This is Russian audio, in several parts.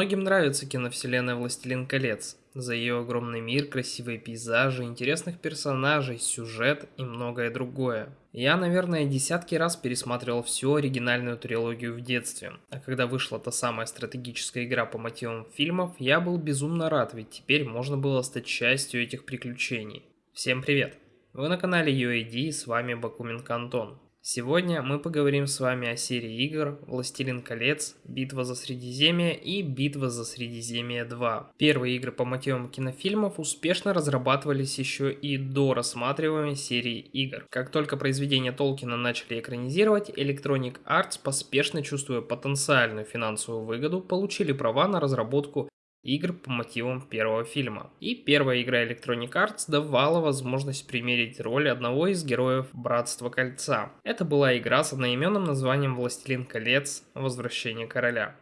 Многим нравится киновселенная «Властелин колец» за ее огромный мир, красивые пейзажи, интересных персонажей, сюжет и многое другое. Я, наверное, десятки раз пересматривал всю оригинальную трилогию в детстве, а когда вышла та самая стратегическая игра по мотивам фильмов, я был безумно рад, ведь теперь можно было стать частью этих приключений. Всем привет! Вы на канале UAD и с вами Бакуменко Антон. Сегодня мы поговорим с вами о серии игр «Властелин колец», «Битва за Средиземье» и «Битва за Средиземье 2». Первые игры по мотивам кинофильмов успешно разрабатывались еще и до рассматриваемой серии игр. Как только произведения Толкина начали экранизировать, Electronic Arts, поспешно чувствуя потенциальную финансовую выгоду, получили права на разработку игр по мотивам первого фильма. И первая игра Electronic Arts давала возможность примерить роль одного из героев Братства Кольца. Это была игра с одноименным названием Властелин колец. Возвращение короля.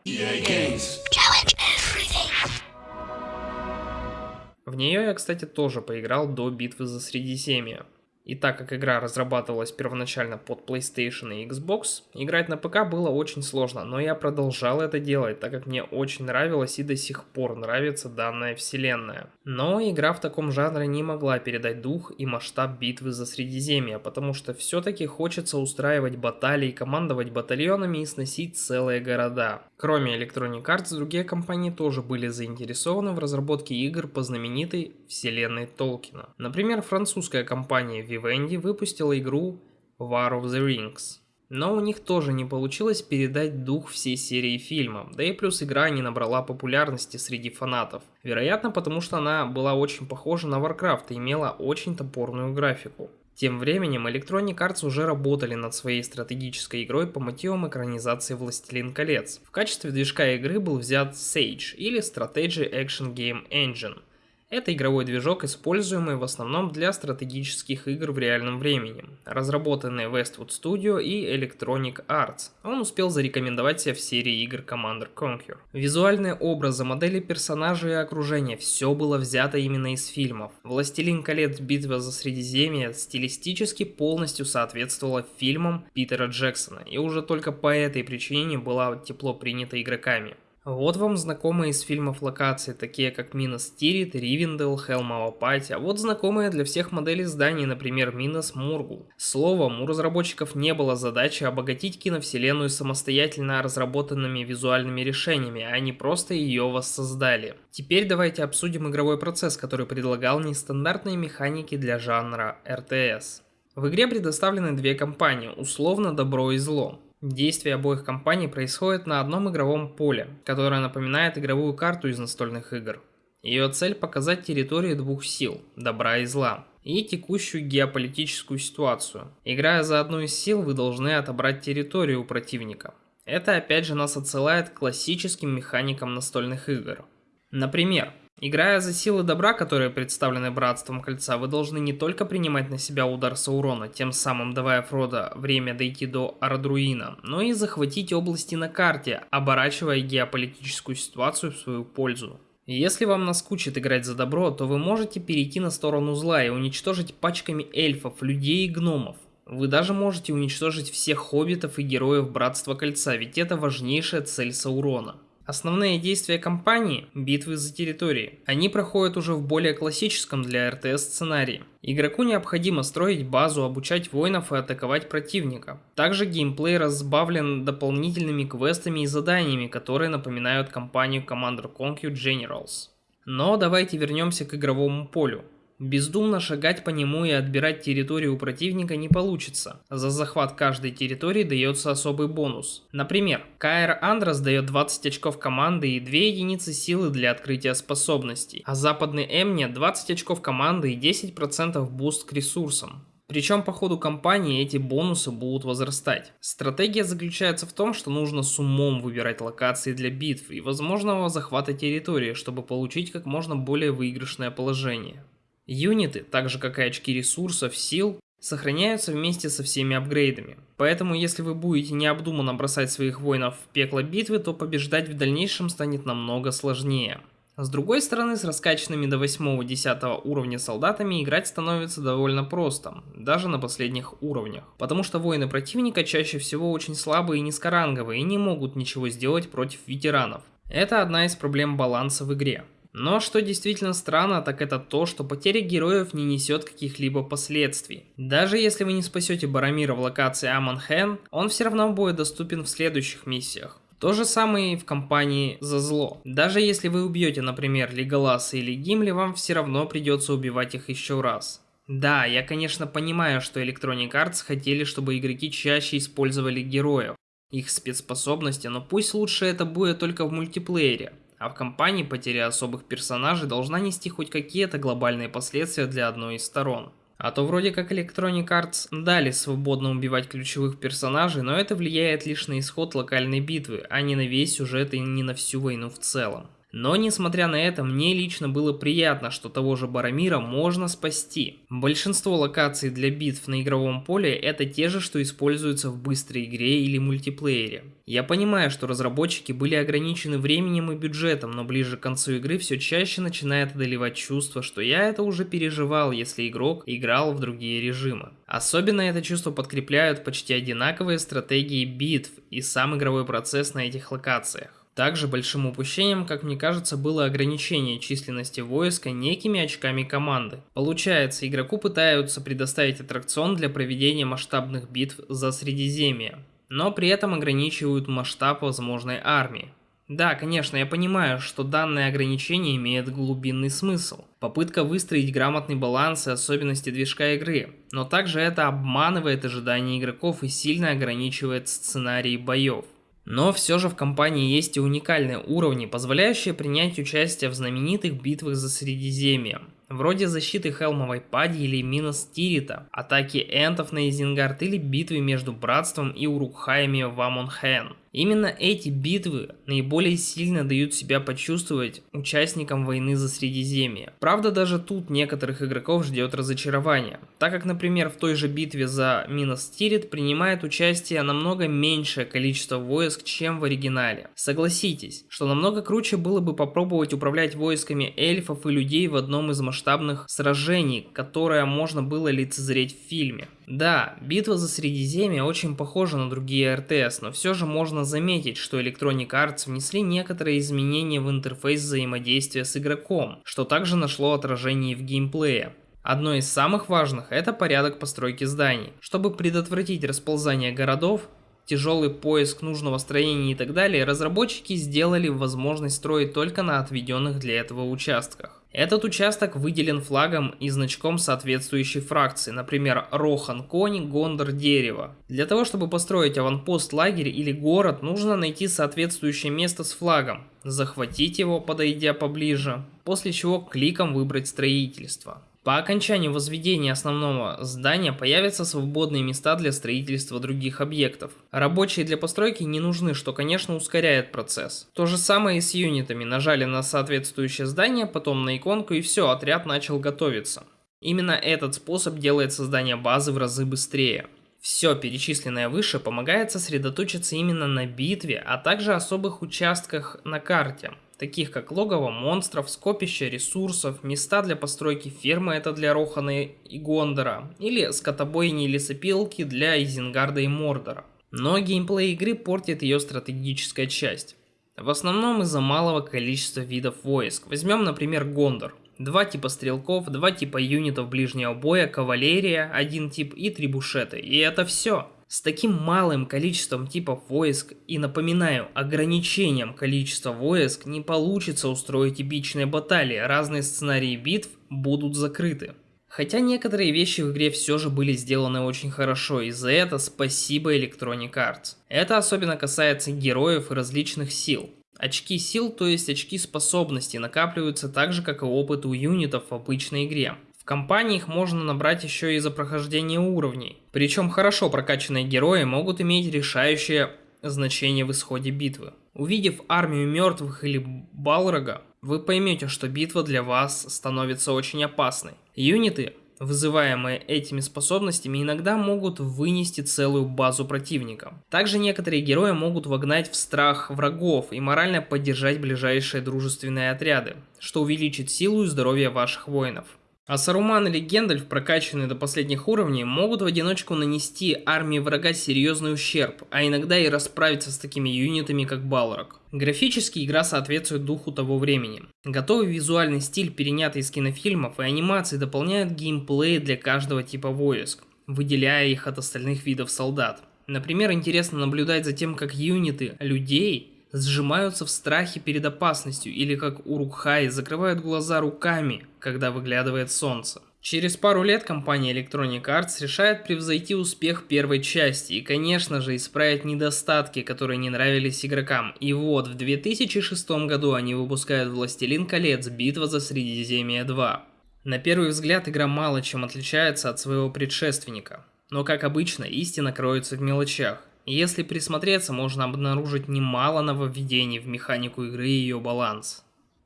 В нее я, кстати, тоже поиграл до битвы за Средиземье. И так как игра разрабатывалась первоначально под PlayStation и Xbox, играть на ПК было очень сложно, но я продолжал это делать, так как мне очень нравилось и до сих пор нравится данная вселенная. Но игра в таком жанре не могла передать дух и масштаб битвы за Средиземье, потому что все-таки хочется устраивать баталии, командовать батальонами и сносить целые города. Кроме Electronic Arts, другие компании тоже были заинтересованы в разработке игр по знаменитой вселенной Толкина. Например, французская компания Vivendi выпустила игру War of the Rings. Но у них тоже не получилось передать дух всей серии фильмов, да и плюс игра не набрала популярности среди фанатов. Вероятно, потому что она была очень похожа на Warcraft и имела очень топорную графику. Тем временем Electronic Arts уже работали над своей стратегической игрой по мотивам экранизации Властелин колец. В качестве движка игры был взят Sage или Strategy Action Game Engine. Это игровой движок, используемый в основном для стратегических игр в реальном времени, разработанный Westwood Studio и Electronic Arts. Он успел зарекомендовать себя в серии игр Commander Conquer. Визуальные образы, модели персонажей и окружения – все было взято именно из фильмов. «Властелин колец. Битва за Средиземье» стилистически полностью соответствовала фильмам Питера Джексона, и уже только по этой причине была тепло принята игроками. Вот вам знакомые из фильмов локации, такие как Минос Тирит, Ривендел, Хелмова Пати, а вот знакомые для всех моделей зданий, например, Минос Мургул. Словом, у разработчиков не было задачи обогатить киновселенную самостоятельно разработанными визуальными решениями, а они просто ее воссоздали. Теперь давайте обсудим игровой процесс, который предлагал нестандартные механики для жанра RTS. В игре предоставлены две компании, условно добро и зло. Действия обоих компаний происходят на одном игровом поле, которое напоминает игровую карту из настольных игр. Ее цель показать территории двух сил – добра и зла, и текущую геополитическую ситуацию. Играя за одну из сил, вы должны отобрать территорию у противника. Это опять же нас отсылает к классическим механикам настольных игр. Например, Играя за силы добра, которые представлены Братством Кольца, вы должны не только принимать на себя удар Саурона, тем самым давая Фродо время дойти до Ардруина, но и захватить области на карте, оборачивая геополитическую ситуацию в свою пользу. Если вам наскучит играть за добро, то вы можете перейти на сторону зла и уничтожить пачками эльфов, людей и гномов. Вы даже можете уничтожить всех хоббитов и героев Братства Кольца, ведь это важнейшая цель Саурона. Основные действия кампании – битвы за территории. Они проходят уже в более классическом для РТС сценарии. Игроку необходимо строить базу, обучать воинов и атаковать противника. Также геймплей разбавлен дополнительными квестами и заданиями, которые напоминают кампанию Commander Conquer Generals. Но давайте вернемся к игровому полю. Бездумно шагать по нему и отбирать территорию у противника не получится. За захват каждой территории дается особый бонус. Например, Каэр Андрос дает 20 очков команды и 2 единицы силы для открытия способностей, а западный Эмне 20 очков команды и 10% буст к ресурсам. Причем по ходу кампании эти бонусы будут возрастать. Стратегия заключается в том, что нужно с умом выбирать локации для битв и возможного захвата территории, чтобы получить как можно более выигрышное положение. Юниты, так же как и очки ресурсов, сил, сохраняются вместе со всеми апгрейдами. Поэтому если вы будете необдуманно бросать своих воинов в пекло битвы, то побеждать в дальнейшем станет намного сложнее. С другой стороны, с раскачанными до 8-10 уровня солдатами играть становится довольно просто, даже на последних уровнях. Потому что воины противника чаще всего очень слабые и низкоранговые и не могут ничего сделать против ветеранов. Это одна из проблем баланса в игре. Но что действительно странно, так это то, что потеря героев не несет каких-либо последствий. Даже если вы не спасете Барамира в локации Аманхен, он все равно будет доступен в следующих миссиях. То же самое и в компании за зло. Даже если вы убьете, например, Леголаса или Гимли, вам все равно придется убивать их еще раз. Да, я конечно понимаю, что Electronic Arts хотели, чтобы игроки чаще использовали героев, их спецспособности, но пусть лучше это будет только в мультиплеере. А в кампании потеря особых персонажей должна нести хоть какие-то глобальные последствия для одной из сторон. А то вроде как Electronic Arts дали свободно убивать ключевых персонажей, но это влияет лишь на исход локальной битвы, а не на весь сюжет и не на всю войну в целом. Но несмотря на это, мне лично было приятно, что того же Барамира можно спасти. Большинство локаций для битв на игровом поле это те же, что используются в быстрой игре или мультиплеере. Я понимаю, что разработчики были ограничены временем и бюджетом, но ближе к концу игры все чаще начинает одолевать чувство, что я это уже переживал, если игрок играл в другие режимы. Особенно это чувство подкрепляют почти одинаковые стратегии битв и сам игровой процесс на этих локациях. Также большим упущением, как мне кажется, было ограничение численности войска некими очками команды. Получается, игроку пытаются предоставить аттракцион для проведения масштабных битв за Средиземье, но при этом ограничивают масштаб возможной армии. Да, конечно, я понимаю, что данное ограничение имеет глубинный смысл. Попытка выстроить грамотный баланс и особенности движка игры, но также это обманывает ожидания игроков и сильно ограничивает сценарий боев. Но все же в компании есть и уникальные уровни, позволяющие принять участие в знаменитых битвах за Средиземье вроде защиты Хелмовой Пади или Минос Тирита, атаки энтов на Изенгард или битвы между Братством и Урукхаями в Амонхен. Именно эти битвы наиболее сильно дают себя почувствовать участникам войны за Средиземье. Правда, даже тут некоторых игроков ждет разочарование, так как, например, в той же битве за Минос Тирит принимает участие намного меньшее количество войск, чем в оригинале. Согласитесь, что намного круче было бы попробовать управлять войсками эльфов и людей в одном из масштабных сражений, которое можно было лицезреть в фильме. Да, битва за Средиземье очень похожа на другие РТС, но все же можно заметить, что Electronic Arts внесли некоторые изменения в интерфейс взаимодействия с игроком, что также нашло отражение в геймплее. Одно из самых важных – это порядок постройки зданий. Чтобы предотвратить расползание городов, тяжелый поиск нужного строения и так далее, разработчики сделали возможность строить только на отведенных для этого участках. Этот участок выделен флагом и значком соответствующей фракции, например, Рохан конь, Гондор дерево. Для того, чтобы построить аванпост, лагерь или город, нужно найти соответствующее место с флагом, захватить его, подойдя поближе, после чего кликом выбрать строительство. По окончанию возведения основного здания появятся свободные места для строительства других объектов. Рабочие для постройки не нужны, что конечно ускоряет процесс. То же самое и с юнитами. Нажали на соответствующее здание, потом на иконку и все, отряд начал готовиться. Именно этот способ делает создание базы в разы быстрее. Все перечисленное выше помогает сосредоточиться именно на битве, а также особых участках на карте таких как логово монстров, скопище ресурсов, места для постройки фермы, это для Рохана и Гондора, или скотобойни и лесопилки для Изенгарда и Мордора. Но геймплей игры портит ее стратегическая часть. В основном из-за малого количества видов войск. Возьмем, например, Гондор. Два типа стрелков, два типа юнитов ближнего боя, кавалерия, один тип и трибушеты. И это все. С таким малым количеством типов войск и, напоминаю, ограничением количества войск не получится устроить эпичные баталии, разные сценарии битв будут закрыты. Хотя некоторые вещи в игре все же были сделаны очень хорошо, и за это спасибо Electronic Arts. Это особенно касается героев и различных сил. Очки сил, то есть очки способностей, накапливаются так же, как и опыт у юнитов в обычной игре компании их можно набрать еще и за прохождение уровней. Причем хорошо прокачанные герои могут иметь решающее значение в исходе битвы. Увидев армию мертвых или Балрога, вы поймете, что битва для вас становится очень опасной. Юниты, вызываемые этими способностями, иногда могут вынести целую базу противника. Также некоторые герои могут вогнать в страх врагов и морально поддержать ближайшие дружественные отряды, что увеличит силу и здоровье ваших воинов. А Саруман или Гендальф, прокачанные до последних уровней, могут в одиночку нанести армии врага серьезный ущерб, а иногда и расправиться с такими юнитами, как Балрог. Графически игра соответствует духу того времени. Готовый визуальный стиль, перенятый из кинофильмов и анимации, дополняют геймплей для каждого типа войск, выделяя их от остальных видов солдат. Например, интересно наблюдать за тем, как юниты людей сжимаются в страхе перед опасностью или как Урукхай закрывают глаза руками, когда выглядывает солнце. Через пару лет компания Electronic Arts решает превзойти успех первой части и, конечно же, исправить недостатки, которые не нравились игрокам. И вот, в 2006 году они выпускают «Властелин колец. Битва за Средиземье 2». На первый взгляд игра мало чем отличается от своего предшественника. Но, как обычно, истина кроется в мелочах. Если присмотреться, можно обнаружить немало нововведений в механику игры и ее баланс.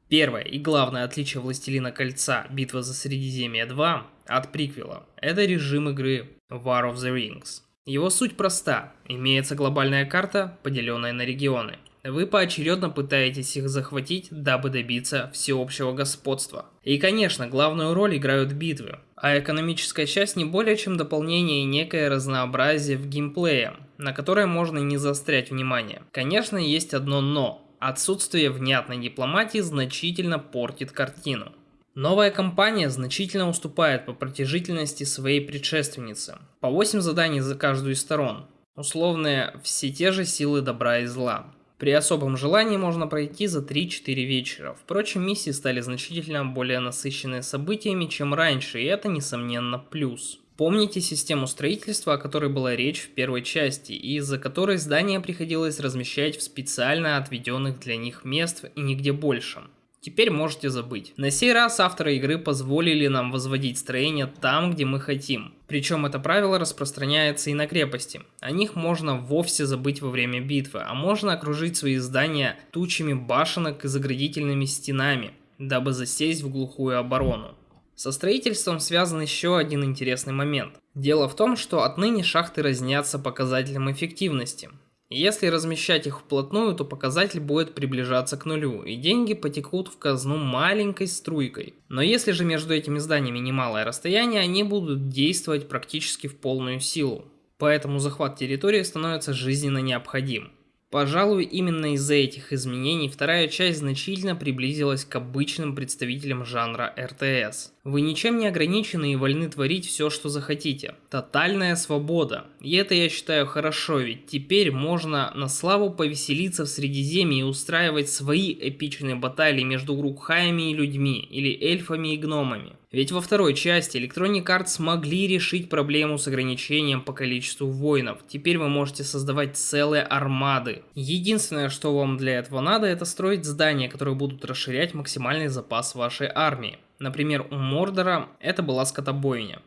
Первое и главное отличие Властелина Кольца Битва за Средиземье 2 от приквела – это режим игры War of the Rings. Его суть проста. Имеется глобальная карта, поделенная на регионы. Вы поочередно пытаетесь их захватить, дабы добиться всеобщего господства. И конечно, главную роль играют битвы, а экономическая часть не более чем дополнение и некое разнообразие в геймплее, на которое можно не заострять внимание. Конечно, есть одно «но». Отсутствие внятной дипломатии значительно портит картину. Новая компания значительно уступает по протяжительности своей предшественнице. По 8 заданий за каждую из сторон. Условные все те же силы добра и зла. При особом желании можно пройти за 3-4 вечера. Впрочем, миссии стали значительно более насыщенные событиями, чем раньше, и это, несомненно, плюс. Помните систему строительства, о которой была речь в первой части, и из-за которой здания приходилось размещать в специально отведенных для них мест и нигде больше. Теперь можете забыть. На сей раз авторы игры позволили нам возводить строение там, где мы хотим. Причем это правило распространяется и на крепости. О них можно вовсе забыть во время битвы, а можно окружить свои здания тучами башенок и заградительными стенами, дабы засесть в глухую оборону. Со строительством связан еще один интересный момент. Дело в том, что отныне шахты разнятся показателем эффективности. Если размещать их вплотную, то показатель будет приближаться к нулю, и деньги потекут в казну маленькой струйкой. Но если же между этими зданиями немалое расстояние, они будут действовать практически в полную силу. Поэтому захват территории становится жизненно необходим. Пожалуй, именно из-за этих изменений вторая часть значительно приблизилась к обычным представителям жанра РТС. Вы ничем не ограничены и вольны творить все, что захотите. Тотальная свобода. И это я считаю хорошо, ведь теперь можно на славу повеселиться в Средиземье и устраивать свои эпичные баталии между Грукхаями и людьми, или эльфами и гномами. Ведь во второй части Electronic Arts смогли решить проблему с ограничением по количеству воинов. Теперь вы можете создавать целые армады. Единственное, что вам для этого надо, это строить здания, которые будут расширять максимальный запас вашей армии. Например, у Мордора это была скотобойня.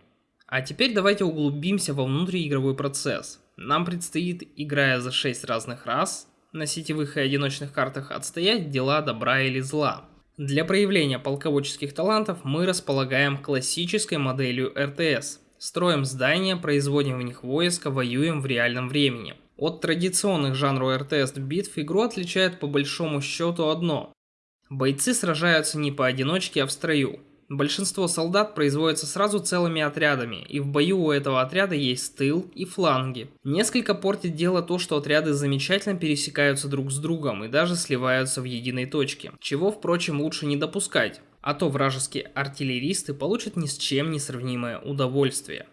А теперь давайте углубимся во внутриигровой процесс. Нам предстоит, играя за 6 разных рас, на сетевых и одиночных картах отстоять дела добра или зла. Для проявления полководческих талантов мы располагаем классической моделью РТС. Строим здания, производим в них войска, воюем в реальном времени. От традиционных жанров РТС битв игру отличает по большому счету одно. Бойцы сражаются не поодиночке, а в строю. Большинство солдат производятся сразу целыми отрядами, и в бою у этого отряда есть тыл и фланги. Несколько портит дело то, что отряды замечательно пересекаются друг с другом и даже сливаются в единой точке, чего, впрочем, лучше не допускать, а то вражеские артиллеристы получат ни с чем не сравнимое удовольствие.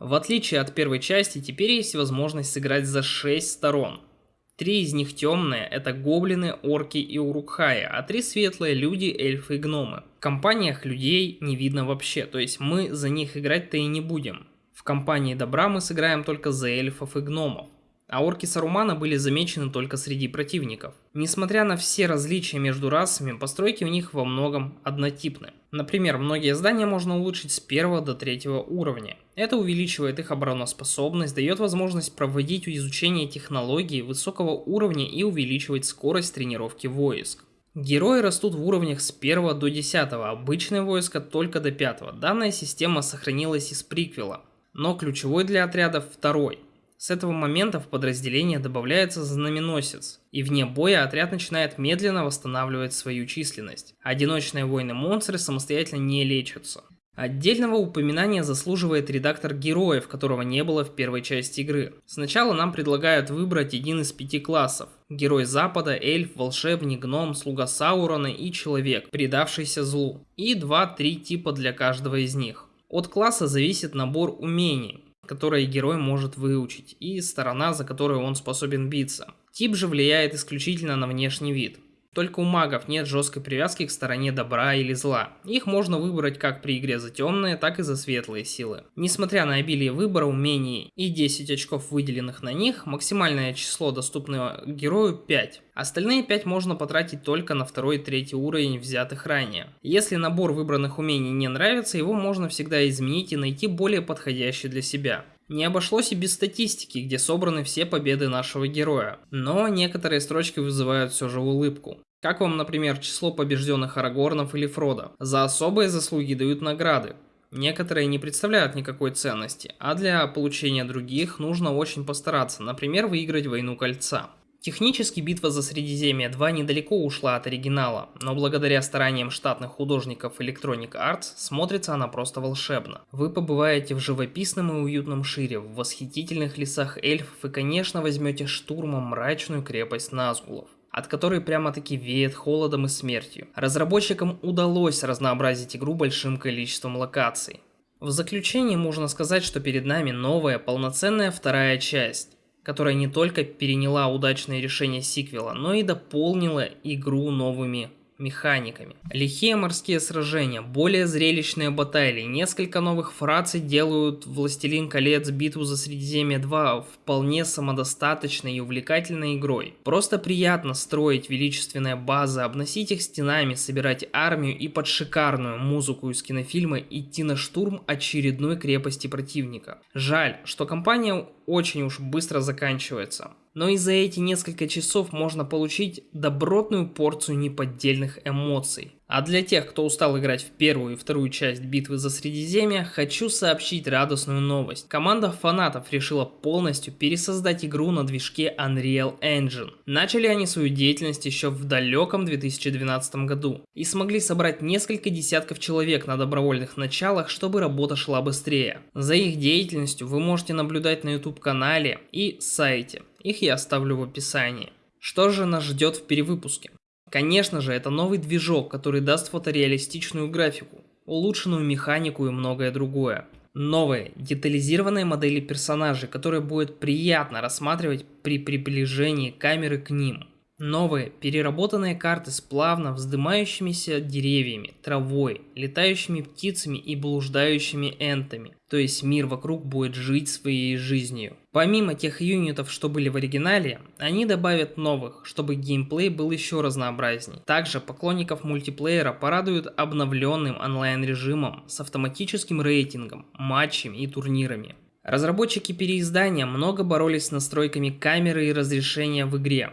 В отличие от первой части, теперь есть возможность сыграть за 6 сторон – Три из них темные, это гоблины, орки и урукхаи, а три светлые люди, эльфы и гномы. В компаниях людей не видно вообще, то есть мы за них играть-то и не будем. В компании добра мы сыграем только за эльфов и гномов а орки Сарумана были замечены только среди противников. Несмотря на все различия между расами, постройки у них во многом однотипны. Например, многие здания можно улучшить с 1 до 3 уровня. Это увеличивает их обороноспособность, дает возможность проводить изучение технологий высокого уровня и увеличивать скорость тренировки войск. Герои растут в уровнях с 1 до 10, обычное войско только до 5. Данная система сохранилась из приквела, но ключевой для отрядов второй – с этого момента в подразделение добавляется знаменосец, и вне боя отряд начинает медленно восстанавливать свою численность. Одиночные воины-монстры самостоятельно не лечатся. Отдельного упоминания заслуживает редактор героев, которого не было в первой части игры. Сначала нам предлагают выбрать один из пяти классов. Герой Запада, эльф, волшебник, гном, слуга Саурона и человек, предавшийся злу. И 2-3 типа для каждого из них. От класса зависит набор умений, которые герой может выучить, и сторона, за которую он способен биться. Тип же влияет исключительно на внешний вид. Только у магов нет жесткой привязки к стороне добра или зла. Их можно выбрать как при игре за темные, так и за светлые силы. Несмотря на обилие выбора, умений и 10 очков выделенных на них, максимальное число доступного герою 5. Остальные 5 можно потратить только на второй и третий уровень взятых ранее. Если набор выбранных умений не нравится, его можно всегда изменить и найти более подходящий для себя. Не обошлось и без статистики, где собраны все победы нашего героя, но некоторые строчки вызывают все же улыбку. Как вам, например, число побежденных Арагорнов или Фрода? За особые заслуги дают награды. Некоторые не представляют никакой ценности, а для получения других нужно очень постараться, например, выиграть Войну Кольца. Технически битва за Средиземье 2 недалеко ушла от оригинала, но благодаря стараниям штатных художников Electronic Arts смотрится она просто волшебно. Вы побываете в живописном и уютном Шире, в восхитительных лесах эльфов и конечно возьмете штурмом мрачную крепость Назгулов от которой прямо-таки веет холодом и смертью. Разработчикам удалось разнообразить игру большим количеством локаций. В заключение можно сказать, что перед нами новая полноценная вторая часть которая не только переняла удачные решения сиквела, но и дополнила игру новыми механиками. Лихие морские сражения, более зрелищные баталии, несколько новых фраций делают «Властелин колец. Битву за Средиземье 2» вполне самодостаточной и увлекательной игрой. Просто приятно строить величественные базы, обносить их стенами, собирать армию и под шикарную музыку из кинофильма идти на штурм очередной крепости противника. Жаль, что компания очень уж быстро заканчивается но и за эти несколько часов можно получить добротную порцию неподдельных эмоций. А для тех, кто устал играть в первую и вторую часть битвы за Средиземье, хочу сообщить радостную новость. Команда фанатов решила полностью пересоздать игру на движке Unreal Engine. Начали они свою деятельность еще в далеком 2012 году и смогли собрать несколько десятков человек на добровольных началах, чтобы работа шла быстрее. За их деятельностью вы можете наблюдать на YouTube канале и сайте. Их я оставлю в описании. Что же нас ждет в перевыпуске? Конечно же, это новый движок, который даст фотореалистичную графику, улучшенную механику и многое другое. Новые, детализированные модели персонажей, которые будет приятно рассматривать при приближении камеры к ним. Новые, переработанные карты с плавно вздымающимися деревьями, травой, летающими птицами и блуждающими энтами. То есть мир вокруг будет жить своей жизнью. Помимо тех юнитов, что были в оригинале, они добавят новых, чтобы геймплей был еще разнообразней. Также поклонников мультиплеера порадуют обновленным онлайн-режимом с автоматическим рейтингом, матчами и турнирами. Разработчики переиздания много боролись с настройками камеры и разрешения в игре,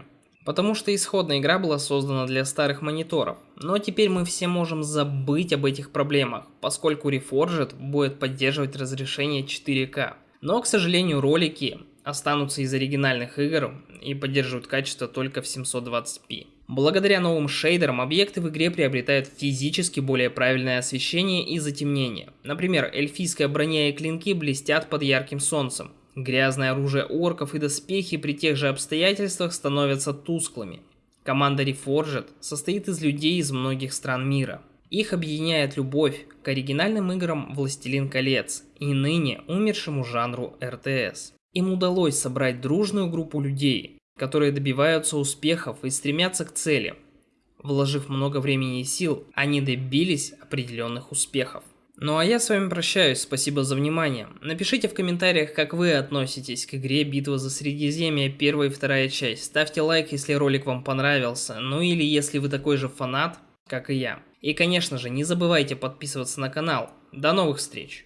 Потому что исходная игра была создана для старых мониторов. Но теперь мы все можем забыть об этих проблемах, поскольку Reforged будет поддерживать разрешение 4К. Но, к сожалению, ролики останутся из оригинальных игр и поддерживают качество только в 720p. Благодаря новым шейдерам объекты в игре приобретают физически более правильное освещение и затемнение. Например, эльфийская броня и клинки блестят под ярким солнцем, Грязное оружие орков и доспехи при тех же обстоятельствах становятся тусклыми. Команда Reforged состоит из людей из многих стран мира. Их объединяет любовь к оригинальным играм «Властелин колец» и ныне умершему жанру РТС. Им удалось собрать дружную группу людей, которые добиваются успехов и стремятся к цели. Вложив много времени и сил, они добились определенных успехов. Ну а я с вами прощаюсь, спасибо за внимание. Напишите в комментариях, как вы относитесь к игре Битва за Средиземье, первая и вторая часть. Ставьте лайк, если ролик вам понравился, ну или если вы такой же фанат, как и я. И конечно же, не забывайте подписываться на канал. До новых встреч!